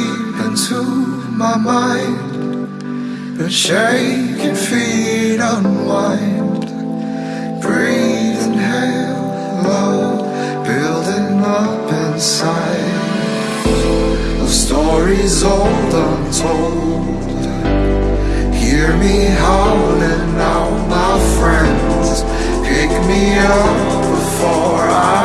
deep into my mind. The shaking feet unwind. Breathe, inhale, love building up inside. Of stories old untold. Hear me howling out my friends. Pick me up before I